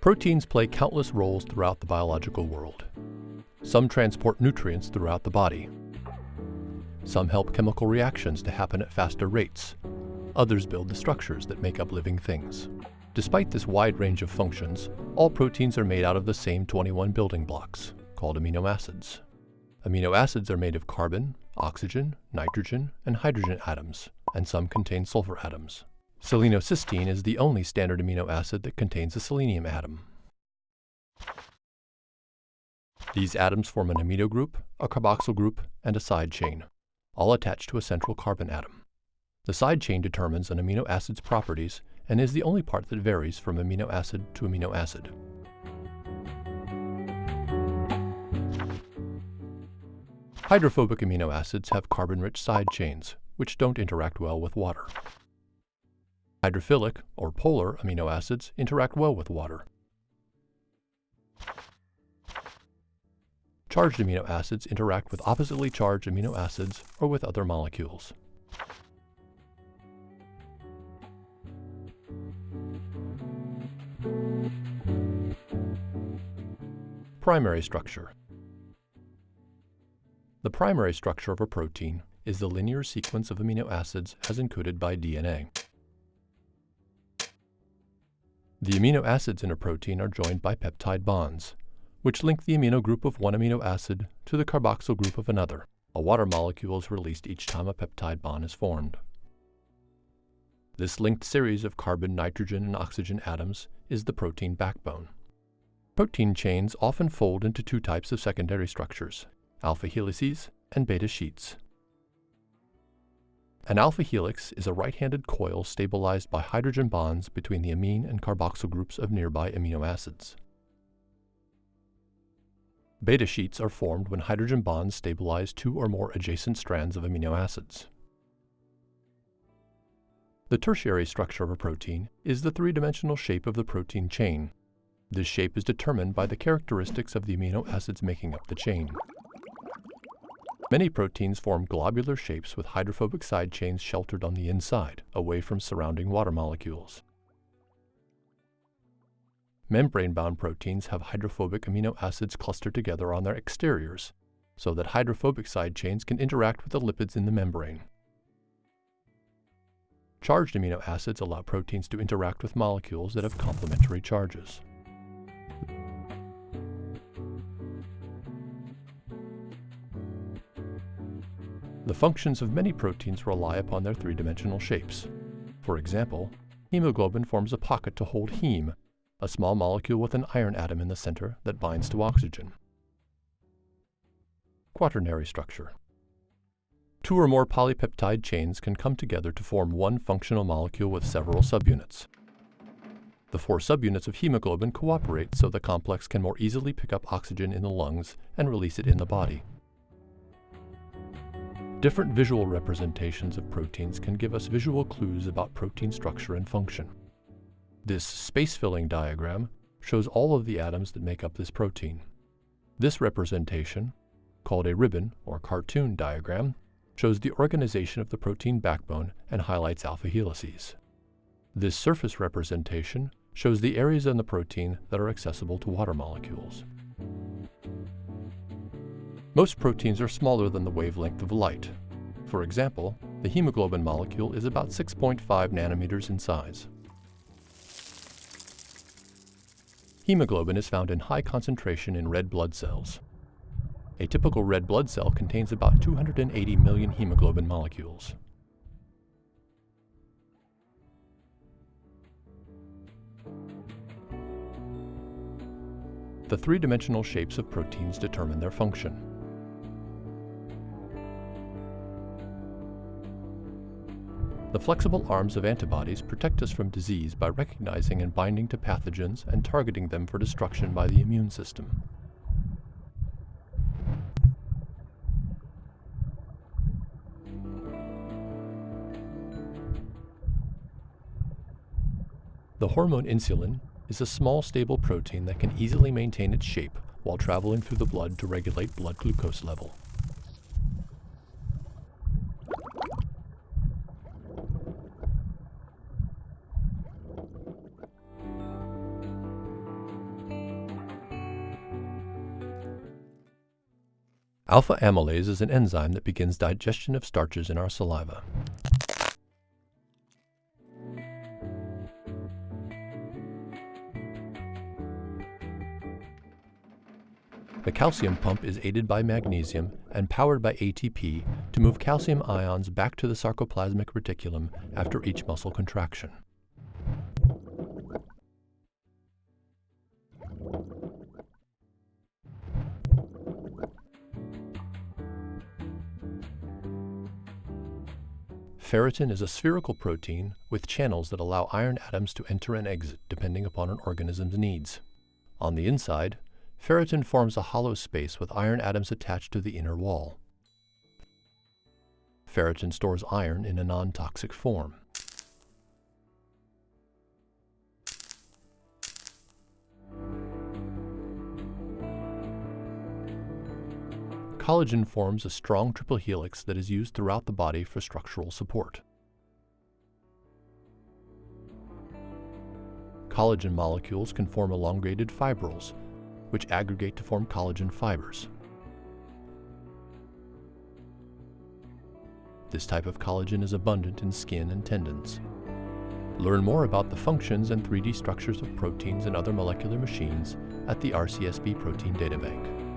Proteins play countless roles throughout the biological world. Some transport nutrients throughout the body. Some help chemical reactions to happen at faster rates. Others build the structures that make up living things. Despite this wide range of functions, all proteins are made out of the same 21 building blocks, called amino acids. Amino acids are made of carbon, oxygen, nitrogen, and hydrogen atoms, and some contain sulfur atoms. Selenocysteine is the only standard amino acid that contains a selenium atom. These atoms form an amino group, a carboxyl group, and a side chain, all attached to a central carbon atom. The side chain determines an amino acid's properties and is the only part that varies from amino acid to amino acid. Hydrophobic amino acids have carbon-rich side chains, which don't interact well with water. Hydrophilic, or polar, amino acids interact well with water. Charged amino acids interact with oppositely charged amino acids or with other molecules. Primary structure. The primary structure of a protein is the linear sequence of amino acids as encoded by DNA. The amino acids in a protein are joined by peptide bonds, which link the amino group of one amino acid to the carboxyl group of another. A water molecule is released each time a peptide bond is formed. This linked series of carbon, nitrogen, and oxygen atoms is the protein backbone. Protein chains often fold into two types of secondary structures, alpha helices and beta sheets. An alpha helix is a right-handed coil stabilized by hydrogen bonds between the amine and carboxyl groups of nearby amino acids. Beta sheets are formed when hydrogen bonds stabilize two or more adjacent strands of amino acids. The tertiary structure of a protein is the three-dimensional shape of the protein chain. This shape is determined by the characteristics of the amino acids making up the chain. Many proteins form globular shapes with hydrophobic side chains sheltered on the inside, away from surrounding water molecules. Membrane-bound proteins have hydrophobic amino acids clustered together on their exteriors, so that hydrophobic side chains can interact with the lipids in the membrane. Charged amino acids allow proteins to interact with molecules that have complementary charges. The functions of many proteins rely upon their three-dimensional shapes. For example, hemoglobin forms a pocket to hold heme, a small molecule with an iron atom in the center that binds to oxygen. Quaternary structure. Two or more polypeptide chains can come together to form one functional molecule with several subunits. The four subunits of hemoglobin cooperate so the complex can more easily pick up oxygen in the lungs and release it in the body. Different visual representations of proteins can give us visual clues about protein structure and function. This space-filling diagram shows all of the atoms that make up this protein. This representation, called a ribbon or cartoon diagram, shows the organization of the protein backbone and highlights alpha helices. This surface representation shows the areas in the protein that are accessible to water molecules. Most proteins are smaller than the wavelength of light. For example, the hemoglobin molecule is about 6.5 nanometers in size. Hemoglobin is found in high concentration in red blood cells. A typical red blood cell contains about 280 million hemoglobin molecules. The three-dimensional shapes of proteins determine their function. The flexible arms of antibodies protect us from disease by recognizing and binding to pathogens and targeting them for destruction by the immune system. The hormone insulin is a small stable protein that can easily maintain its shape while traveling through the blood to regulate blood glucose level. Alpha amylase is an enzyme that begins digestion of starches in our saliva. The calcium pump is aided by magnesium and powered by ATP to move calcium ions back to the sarcoplasmic reticulum after each muscle contraction. Ferritin is a spherical protein with channels that allow iron atoms to enter and exit depending upon an organism's needs. On the inside, Ferritin forms a hollow space with iron atoms attached to the inner wall. Ferritin stores iron in a non-toxic form. Collagen forms a strong triple helix that is used throughout the body for structural support. Collagen molecules can form elongated fibrils which aggregate to form collagen fibers. This type of collagen is abundant in skin and tendons. Learn more about the functions and 3D structures of proteins and other molecular machines at the RCSB Protein Data Bank.